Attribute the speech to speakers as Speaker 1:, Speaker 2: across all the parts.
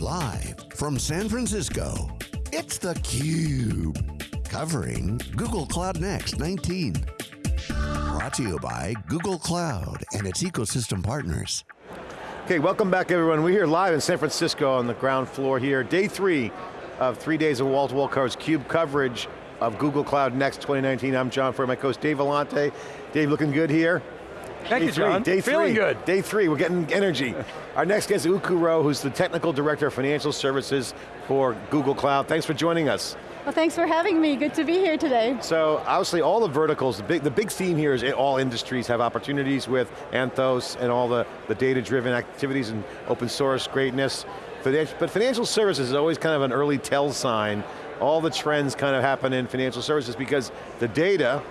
Speaker 1: Live from San Francisco, it's theCUBE. Covering Google Cloud Next 19. Brought to you by Google Cloud and its ecosystem partners.
Speaker 2: Okay, welcome back everyone. We're here live in San Francisco on the ground floor here. Day three of three days of wall-to-wall -wall CUBE coverage of Google Cloud Next 2019. I'm John Furrier, my co-host Dave Vellante. Dave, looking good here?
Speaker 3: Thank
Speaker 2: day
Speaker 3: you,
Speaker 2: three,
Speaker 3: John.
Speaker 2: Day three.
Speaker 3: Feeling good.
Speaker 2: Day three, we're getting energy. Our next guest is Uku Rao, who's the Technical Director of Financial Services for Google Cloud. Thanks for joining us.
Speaker 4: Well, thanks for having me. Good to be here today.
Speaker 2: So, obviously all the verticals, the big, the big theme here is all industries have opportunities with Anthos and all the, the data-driven activities and open source greatness. But financial services is always kind of an early tell sign. All the trends kind of happen in financial services because the data,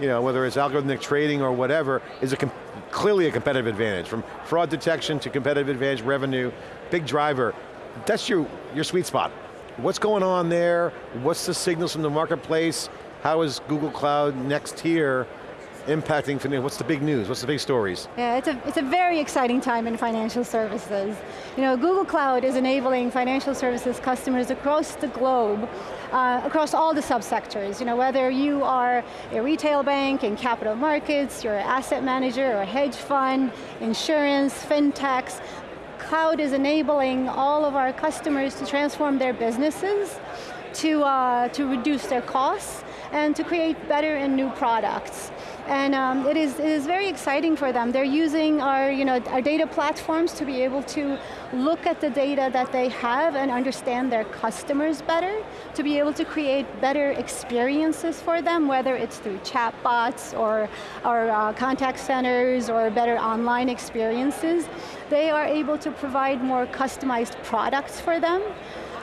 Speaker 2: you know, whether it's algorithmic trading or whatever, is a clearly a competitive advantage. From fraud detection to competitive advantage, revenue, big driver. That's your, your sweet spot. What's going on there? What's the signals from the marketplace? How is Google Cloud next here impacting, what's the big news? What's the big stories?
Speaker 4: Yeah, it's a, it's a very exciting time in financial services. You know, Google Cloud is enabling financial services customers across the globe uh, across all the subsectors. You know, whether you are a retail bank in capital markets, you're an asset manager or a hedge fund, insurance, fintechs, cloud is enabling all of our customers to transform their businesses, to, uh, to reduce their costs, and to create better and new products. And um, it, is, it is very exciting for them. They're using our, you know, our data platforms to be able to look at the data that they have and understand their customers better, to be able to create better experiences for them, whether it's through chatbots or, or uh, contact centers or better online experiences. They are able to provide more customized products for them.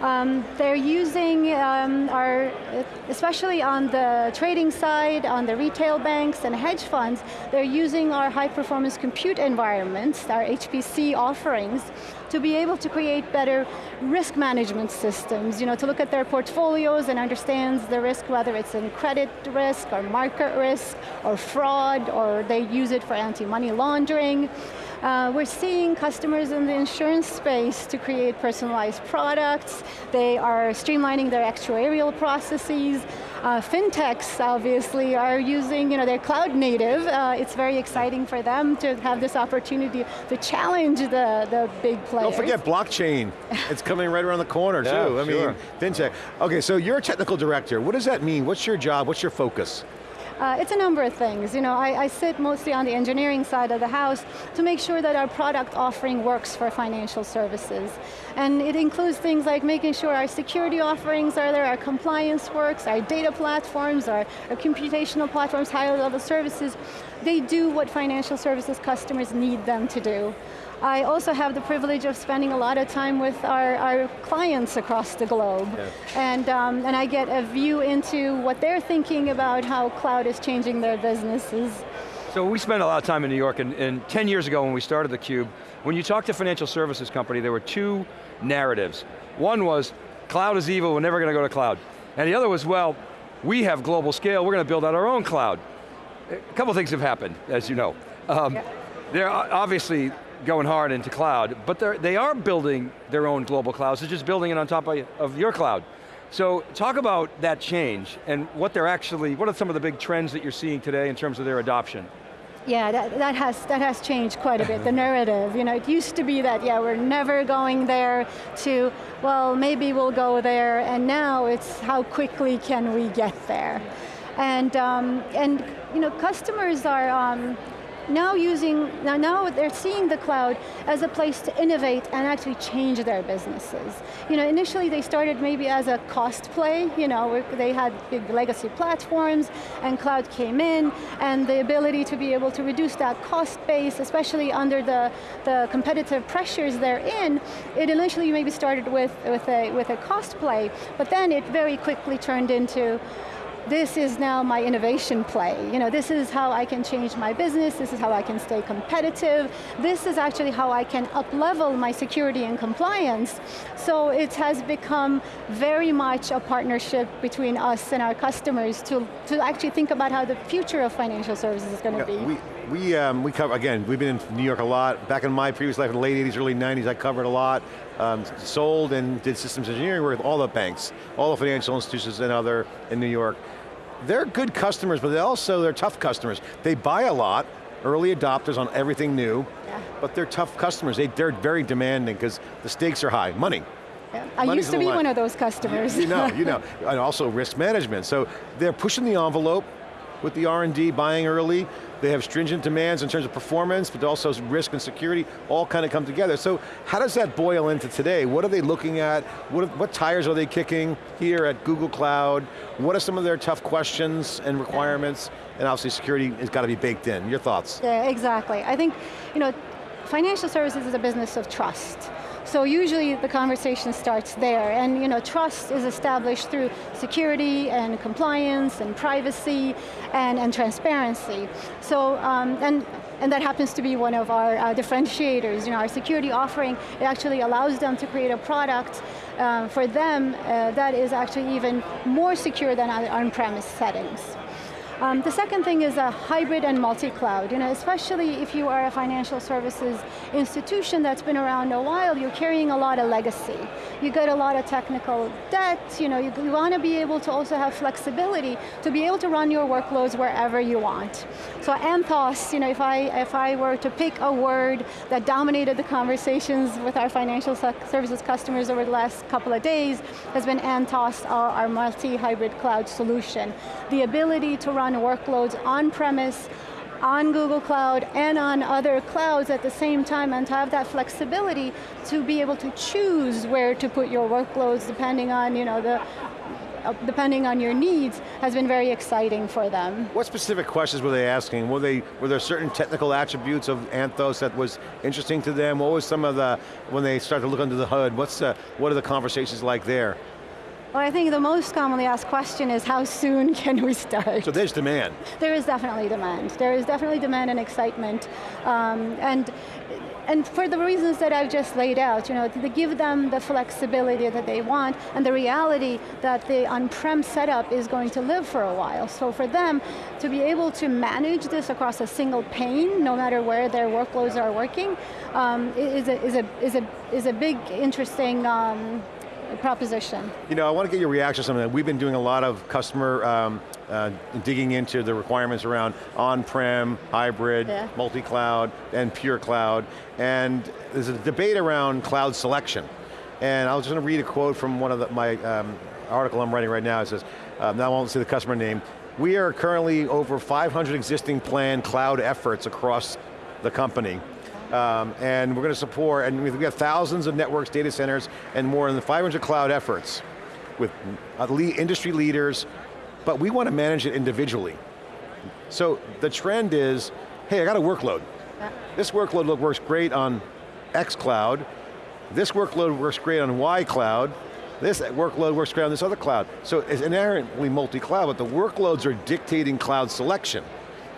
Speaker 4: Um, they're using um, our, especially on the trading side, on the retail banks and hedge funds, they're using our high performance compute environments, our HPC offerings, to be able to create better risk management systems, you know, to look at their portfolios and understands the risk, whether it's in credit risk or market risk or fraud, or they use it for anti-money laundering. Uh, we're seeing customers in the insurance space to create personalized products. They are streamlining their actuarial processes. Uh, fintechs, obviously, are using, you know, they're cloud native. Uh, it's very exciting for them to have this opportunity to challenge the, the big players.
Speaker 2: Don't forget blockchain. it's coming right around the corner,
Speaker 3: yeah,
Speaker 2: too. I
Speaker 3: sure.
Speaker 2: mean, fintech. Okay, so you're a technical director. What does that mean? What's your job? What's your focus?
Speaker 4: Uh, it's a number of things. You know, I, I, sit mostly on the engineering side of the house to make sure that our product offering works for financial services. And it includes things like making sure our security offerings are there, our compliance works, our data platforms, our, our computational platforms, higher level services. They do what financial services customers need them to do. I also have the privilege of spending a lot of time with our, our clients across the globe. Yeah. And, um, and I get a view into what they're thinking about how cloud is changing their businesses.
Speaker 3: So we spent a lot of time in New York, and, and 10 years ago when we started theCUBE, when you talk to financial services company, there were two narratives. One was, cloud is evil, we're never going to go to cloud. And the other was, well, we have global scale, we're going to build out our own cloud. A couple things have happened, as you know. Um, yeah. They're obviously going hard into cloud, but they are building their own global clouds, they're just building it on top of, of your cloud. So talk about that change and what they're actually, what are some of the big trends that you're seeing today in terms of their adoption?
Speaker 4: Yeah, that, that, has, that has changed quite a bit, the narrative. You know, it used to be that, yeah, we're never going there to, well, maybe we'll go there, and now it's how quickly can we get there. And, um, and you know, customers are, um, now using, now, now they're seeing the cloud as a place to innovate and actually change their businesses. You know, initially they started maybe as a cost play, you know, they had big legacy platforms and cloud came in and the ability to be able to reduce that cost base, especially under the, the competitive pressures they're in, it initially maybe started with, with, a, with a cost play, but then it very quickly turned into this is now my innovation play. You know, this is how I can change my business, this is how I can stay competitive, this is actually how I can up-level my security and compliance. So it has become very much a partnership between us and our customers to, to actually think about how the future of financial services is going to yeah, be.
Speaker 2: We, um, we cover, again, we've been in New York a lot. Back in my previous life in the late 80s, early 90s, I covered a lot. Um, sold and did systems engineering work with all the banks, all the financial institutions and other in New York. They're good customers, but they also, they're tough customers. They buy a lot, early adopters on everything new, yeah. but they're tough customers. They, they're very demanding because the stakes are high, money.
Speaker 4: Yeah. I Money's used to be one of those customers.
Speaker 2: You know, you know, and also risk management. So they're pushing the envelope with the R&D, buying early, they have stringent demands in terms of performance, but also risk and security, all kind of come together. So how does that boil into today? What are they looking at? What, what tires are they kicking here at Google Cloud? What are some of their tough questions and requirements? And obviously security has got to be baked in. Your thoughts?
Speaker 4: Yeah, exactly. I think, you know, financial services is a business of trust. So usually the conversation starts there, and you know, trust is established through security and compliance and privacy and, and transparency. So, um, and and that happens to be one of our uh, differentiators. You know, our security offering, it actually allows them to create a product uh, for them uh, that is actually even more secure than on-premise settings. Um, the second thing is a hybrid and multi-cloud. You know, especially if you are a financial services institution that's been around a while, you're carrying a lot of legacy. You get a lot of technical debt, you know, you, you want to be able to also have flexibility to be able to run your workloads wherever you want. So Anthos, you know, if I, if I were to pick a word that dominated the conversations with our financial services customers over the last couple of days, has been Anthos, our, our multi-hybrid cloud solution. The ability to run run workloads on-premise, on Google Cloud and on other clouds at the same time and to have that flexibility to be able to choose where to put your workloads depending on you know, the uh, depending on your needs, has been very exciting for them.
Speaker 2: What specific questions were they asking? Were, they, were there certain technical attributes of Anthos that was interesting to them? What was some of the, when they started to look under the hood, what's the, what are the conversations like there?
Speaker 4: Well, I think the most commonly asked question is how soon can we start?
Speaker 2: So there's demand.
Speaker 4: There is definitely demand. There is definitely demand and excitement. Um, and and for the reasons that I've just laid out, you know, to give them the flexibility that they want and the reality that the on-prem setup is going to live for a while. So for them to be able to manage this across a single pane, no matter where their workloads are working, um, is, a, is, a, is, a, is a big, interesting um, proposition.
Speaker 2: You know, I want to get your reaction to something that we've been doing a lot of customer um, uh, digging into the requirements around on-prem, hybrid, yeah. multi-cloud, and pure cloud. And there's a debate around cloud selection. And I was just going to read a quote from one of the, my um, article I'm writing right now. It says, uh, now I won't say the customer name, we are currently over 500 existing planned cloud efforts across the company. Um, and we're going to support, and we've got thousands of networks, data centers, and more than 500 cloud efforts with industry leaders, but we want to manage it individually. So the trend is, hey, I got a workload. This workload works great on X cloud, this workload works great on Y cloud, this workload works great on this other cloud. So it's inherently multi-cloud, but the workloads are dictating cloud selection.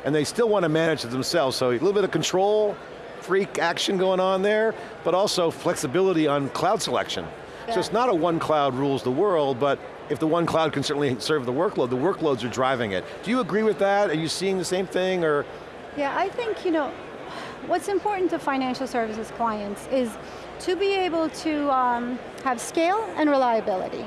Speaker 2: And they still want to manage it themselves, so a little bit of control, freak action going on there, but also flexibility on cloud selection. Yeah. So it's not a one cloud rules the world, but if the one cloud can certainly serve the workload, the workloads are driving it. Do you agree with that? Are you seeing the same thing, or?
Speaker 4: Yeah, I think, you know, what's important to financial services clients is to be able to um, have scale and reliability.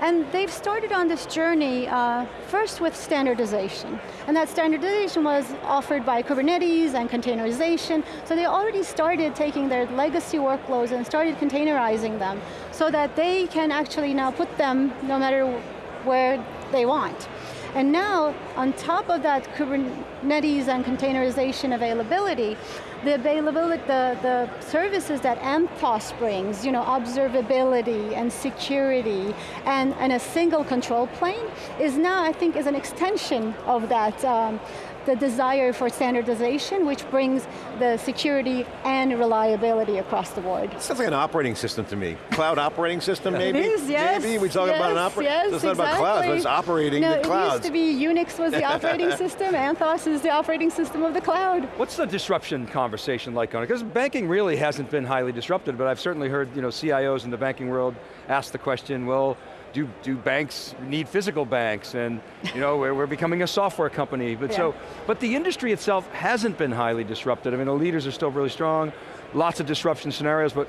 Speaker 4: And they've started on this journey uh, first with standardization. And that standardization was offered by Kubernetes and containerization. So they already started taking their legacy workloads and started containerizing them so that they can actually now put them no matter where they want. And now, on top of that Kubernetes and containerization availability, the availability, the, the services that Anthos brings, you know, observability and security and, and a single control plane is now, I think, is an extension of that um, the desire for standardization, which brings the security and reliability across the board.
Speaker 2: Sounds like an operating system to me. Cloud operating system, maybe?
Speaker 4: It is, yes.
Speaker 2: Maybe we talk
Speaker 4: yes,
Speaker 2: about an operating,
Speaker 4: yes,
Speaker 2: it's not
Speaker 4: exactly.
Speaker 2: about clouds, but it's operating
Speaker 4: no,
Speaker 2: the clouds.
Speaker 4: It used to be Unix was the operating system, Anthos is the operating system of the cloud.
Speaker 3: What's the disruption conversation like on it? Because banking really hasn't been highly disrupted, but I've certainly heard you know, CIOs in the banking world ask the question, well, do, do banks need physical banks? And you know, we're, we're becoming a software company. But, yeah. so, but the industry itself hasn't been highly disrupted. I mean, the leaders are still really strong, lots of disruption scenarios, but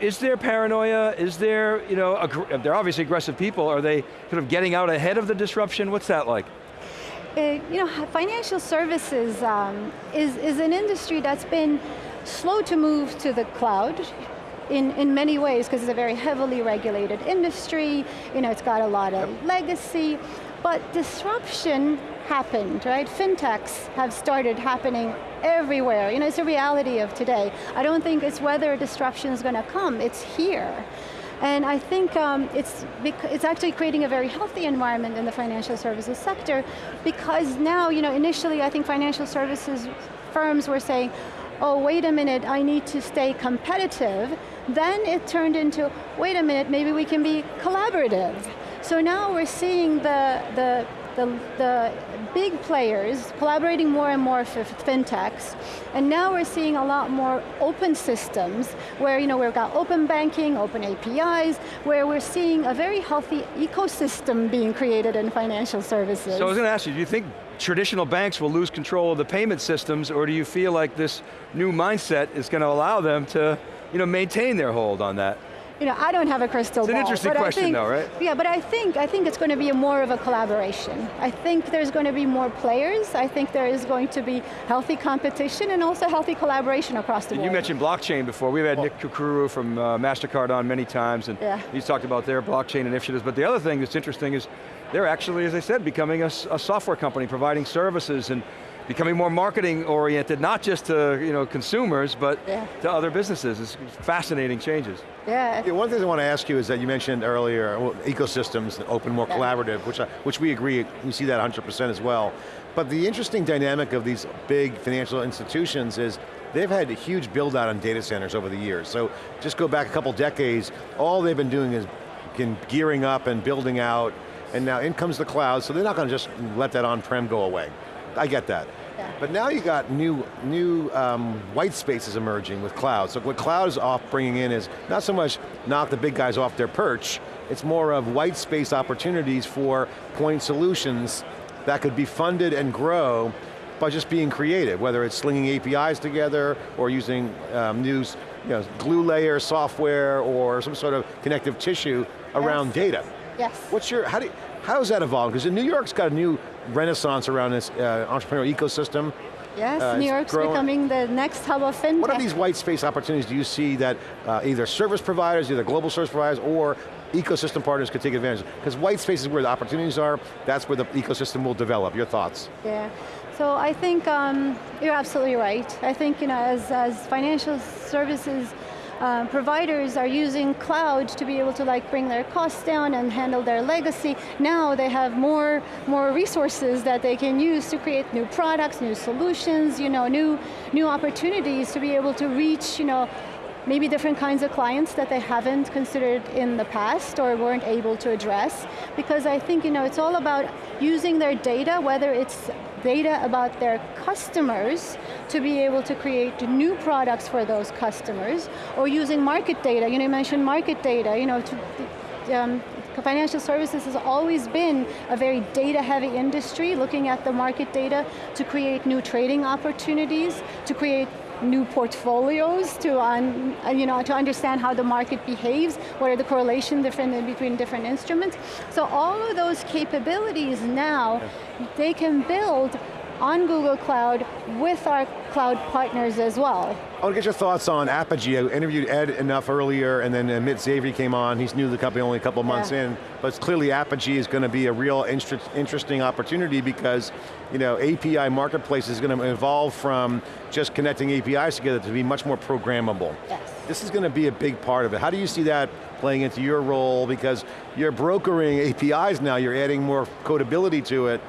Speaker 3: is there paranoia? Is there, you know, they're obviously aggressive people. Are they sort of getting out ahead of the disruption? What's that like?
Speaker 4: Uh, you know, financial services um, is, is an industry that's been slow to move to the cloud in, in many ways because it's a very heavily regulated industry, you know, it's got a lot of yep. legacy, but disruption happened, right? Fintechs have started happening everywhere. You know, it's a reality of today. I don't think it's whether disruption is going to come, it's here. And I think um, it's, it's actually creating a very healthy environment in the financial services sector because now, you know, initially I think financial services firms were saying, oh, wait a minute, I need to stay competitive. Then it turned into, wait a minute, maybe we can be collaborative. So now we're seeing the, the, the, the big players collaborating more and more with fintechs, and now we're seeing a lot more open systems where you know, we've got open banking, open APIs, where we're seeing a very healthy ecosystem being created in financial services.
Speaker 3: So I was going to ask you, do you think traditional banks will lose control of the payment systems, or do you feel like this new mindset is going to allow them to you know, maintain their hold on that?
Speaker 4: You know, I don't have a crystal
Speaker 3: ball.
Speaker 4: It's
Speaker 3: an interesting question
Speaker 4: think,
Speaker 3: though, right?
Speaker 4: Yeah, but I think, I think it's going to be more of a collaboration. I think there's going to be more players. I think there is going to be healthy competition and also healthy collaboration across the
Speaker 3: and
Speaker 4: board.
Speaker 3: You mentioned blockchain before. We've had Nick Kukuru from uh, MasterCard on many times and yeah. he's talked about their blockchain initiatives, but the other thing that's interesting is they're actually, as I said, becoming a, a software company, providing services and becoming more marketing oriented, not just to you know, consumers, but yeah. to other businesses. It's fascinating changes.
Speaker 4: Yeah.
Speaker 2: yeah. One thing I want to ask you is that you mentioned earlier, well, ecosystems, open, more yeah. collaborative, which, I, which we agree, we see that 100% as well. But the interesting dynamic of these big financial institutions is they've had a huge build out on data centers over the years. So just go back a couple decades, all they've been doing is gearing up and building out, and now in comes the cloud, so they're not going to just let that on-prem go away. I get that. But now you got new, new um, white spaces emerging with cloud. So what cloud is off bringing in is not so much knock the big guys off their perch, it's more of white space opportunities for point solutions that could be funded and grow by just being creative, whether it's slinging APIs together or using um, new you know, glue layer software or some sort of connective tissue around yes. data.
Speaker 4: Yes.
Speaker 2: What's your, how do you, how does that evolve? Because in New York's got a new renaissance around this uh, entrepreneurial ecosystem.
Speaker 4: Yes, uh, New York's growing. becoming the next hub of fintech.
Speaker 2: What are these white space opportunities do you see that uh, either service providers, either global service providers, or ecosystem partners could take advantage of? Because white space is where the opportunities are, that's where the ecosystem will develop. Your thoughts?
Speaker 4: Yeah, so I think um, you're absolutely right. I think you know, as, as financial services uh, providers are using cloud to be able to like bring their costs down and handle their legacy. Now they have more, more resources that they can use to create new products, new solutions, you know, new, new opportunities to be able to reach you know, maybe different kinds of clients that they haven't considered in the past or weren't able to address. Because I think you know, it's all about using their data, whether it's data about their customers to be able to create new products for those customers, or using market data. You know, you mentioned market data, you know, to, um, financial services has always been a very data heavy industry, looking at the market data to create new trading opportunities, to create new portfolios to, un, uh, you know, to understand how the market behaves, what are the correlation different between different instruments. So all of those capabilities now, they can build on Google Cloud with our cloud partners as well.
Speaker 2: I want to get your thoughts on Apigee. I interviewed Ed Anuff earlier and then uh, Amit Zavery came on. He's new to the company only a couple months yeah. in, but clearly Apigee is going to be a real interesting opportunity because you know, API marketplace is going to evolve from just connecting APIs together to be much more programmable.
Speaker 4: Yes.
Speaker 2: This is going to be a big part of it. How do you see that playing into your role? Because you're brokering APIs now, you're adding more codability to it.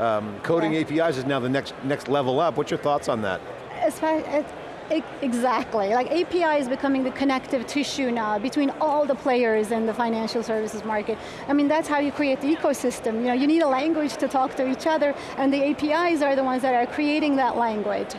Speaker 2: Um, coding yeah. APIs is now the next next level up. What's your thoughts on that?
Speaker 4: As far as Exactly, like API is becoming the connective tissue now between all the players in the financial services market. I mean, that's how you create the ecosystem. You know, you need a language to talk to each other, and the APIs are the ones that are creating that language.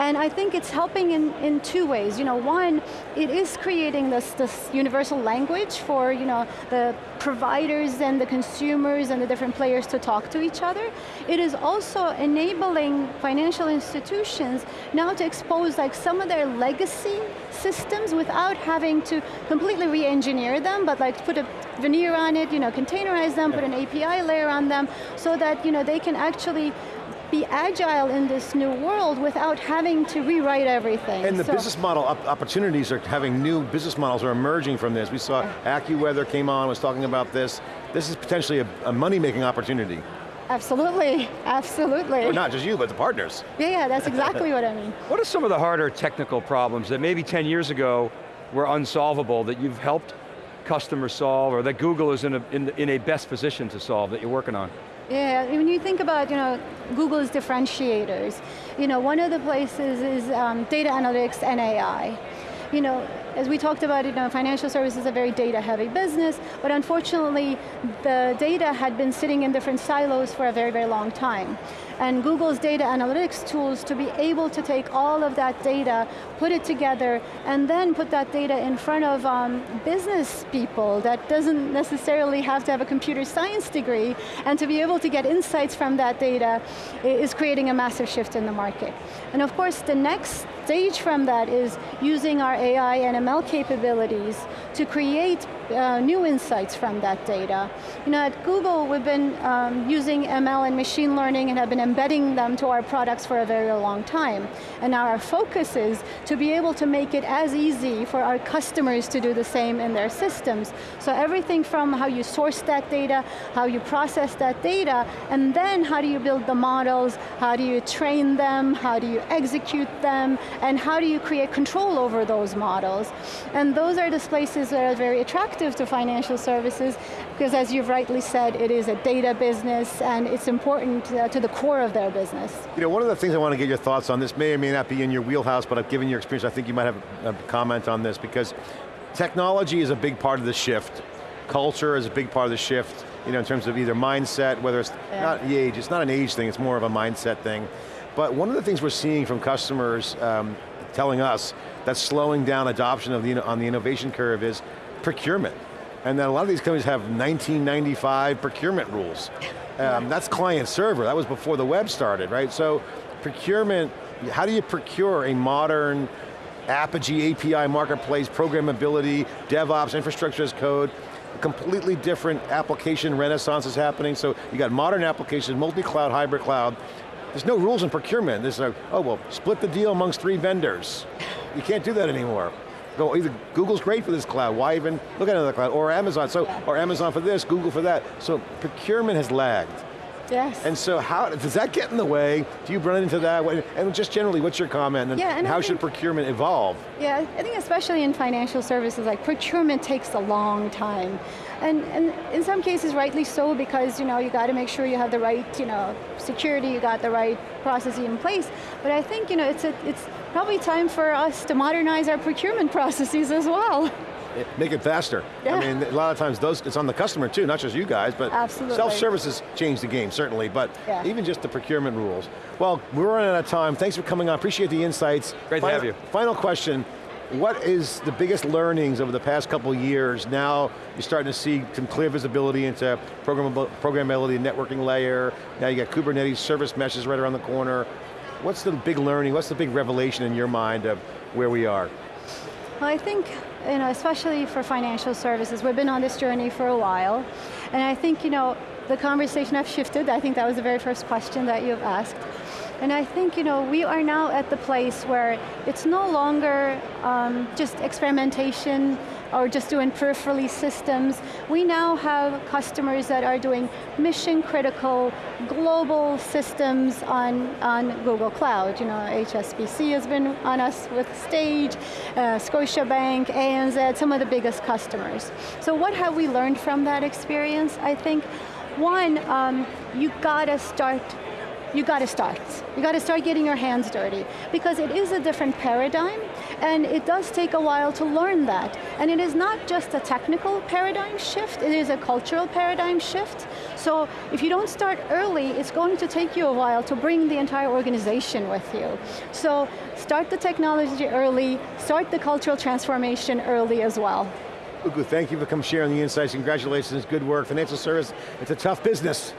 Speaker 4: And I think it's helping in, in two ways. You know, one, it is creating this, this universal language for you know, the providers and the consumers and the different players to talk to each other. It is also enabling financial institutions now to expose like some of their legacy systems without having to completely re-engineer them, but like put a veneer on it, you know, containerize them, put an API layer on them, so that you know, they can actually be agile in this new world without having to rewrite everything.
Speaker 2: And the
Speaker 4: So-
Speaker 2: business model op- opportunities are having new business models are emerging from this. We saw AccuWeather came on, was talking about this. This is potentially a, a money-making opportunity.
Speaker 4: Absolutely, absolutely.
Speaker 2: Or not just you, but the partners.
Speaker 4: Yeah, yeah, that's exactly what I mean.
Speaker 3: What are some of the harder technical problems that maybe 10 years ago were unsolvable that you've helped customers solve or that Google is in a, in, in a best position to solve that you're working on?
Speaker 4: Yeah, when you think about you know Google's differentiators, you know one of the places is um, data analytics and AI. You know, as we talked about, you know, financial services is a very data-heavy business, but unfortunately, the data had been sitting in different silos for a very, very long time. And Google's data analytics tools to be able to take all of that data, put it together, and then put that data in front of um, business people that doesn't necessarily have to have a computer science degree, and to be able to get insights from that data is creating a massive shift in the market. And of course, the next stage from that is using our AI and ML capabilities to create uh, new insights from that data. You know, at Google, we've been um, using ML and machine learning and have been embedding them to our products for a very long time. And now our focus is to be able to make it as easy for our customers to do the same in their systems. So everything from how you source that data, how you process that data, and then how do you build the models, how do you train them, how do you execute them, and how do you create control over those models. And those are the places that are very attractive to financial services, because as you've rightly said, it is a data business, and it's important uh, to the core of their business.
Speaker 2: You know, one of the things I want to get your thoughts on, this may or may not be in your wheelhouse, but given your experience, I think you might have a comment on this, because technology is a big part of the shift. Culture is a big part of the shift, you know, in terms of either mindset, whether it's
Speaker 4: Yeah.
Speaker 2: not the age, it's not an age thing, it's more of a mindset thing. But one of the things we're seeing from customers um, telling us that's slowing down adoption of the, on the innovation curve is procurement. And then a lot of these companies have 1995 procurement rules. Um, that's client server, that was before the web started, right? So procurement, how do you procure a modern Apigee API marketplace, programmability, DevOps, infrastructure as code, completely different application renaissance is happening. So you got modern applications, multi-cloud, hybrid cloud. There's no rules in procurement. There's a, oh well, split the deal amongst three vendors. You can't do that anymore. Go either Google's great for this cloud. Why even look at another cloud or Amazon? So or Amazon for this, Google for that. So procurement has lagged.
Speaker 4: Yes.
Speaker 2: And so how, does that get in the way? Do you run into that? And just generally, what's your comment? And
Speaker 4: Yeah, and
Speaker 2: how should procurement evolve?
Speaker 4: Yeah, I think especially in financial services, like procurement takes a long time. And, and in some cases, rightly so, because you know, you got to make sure you have the right you know, security, you got the right processes in place. But I think you know, it's, a, it's probably time for us to modernize our procurement processes as well.
Speaker 2: Make it faster.
Speaker 4: Yeah.
Speaker 2: I mean, a lot of times those, it's on the customer too, not just you guys, but
Speaker 4: Absolutely.
Speaker 2: self-services change the game, certainly, but
Speaker 4: Yeah.
Speaker 2: even just the procurement rules. Well, we're running out of time. Thanks for coming on, appreciate the insights.
Speaker 3: Great to
Speaker 2: final,
Speaker 3: have you.
Speaker 2: Final question, what is the biggest learnings over the past couple years? Now you're starting to see some clear visibility into programmable, programmability, networking layer, now you got Kubernetes service meshes right around the corner. What's the big learning, what's the big revelation in your mind of where we are?
Speaker 4: Well, I think, you know, especially for financial services, we've been on this journey for a while, and I think, you know, the conversation have shifted. I think that was the very first question that you've asked. And I think, you know, we are now at the place where it's no longer um, just experimentation or just doing peripherally systems. We now have customers that are doing mission critical global systems on, on Google Cloud. You know, HSBC has been on us with Stage, uh, Scotiabank, ANZ, some of the biggest customers. So what have we learned from that experience? I think one, um, you gotta start you got to start. You got to start getting your hands dirty because it is a different paradigm and it does take a while to learn that. And it is not just a technical paradigm shift, it is a cultural paradigm shift. So if you don't start early, it's going to take you a while to bring the entire organization with you. So start the technology early, start the cultural transformation early as well.
Speaker 2: Ugu, thank you for coming sharing the insights. Congratulations, good work. Financial service, it's a tough business.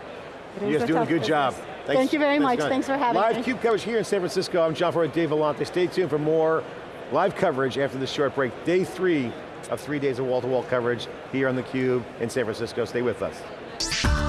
Speaker 2: You're just doing a good
Speaker 4: business.
Speaker 2: job. Thanks,
Speaker 4: Thank you very
Speaker 2: thanks
Speaker 4: much, thanks for having
Speaker 2: Live
Speaker 4: me.
Speaker 2: CUBE coverage here in San Francisco. I'm John Furrier, Dave Vellante. Stay tuned for more live coverage after this short break. Day three of three days of wall-to-wall -wall coverage here on theCUBE in San Francisco. Stay with us.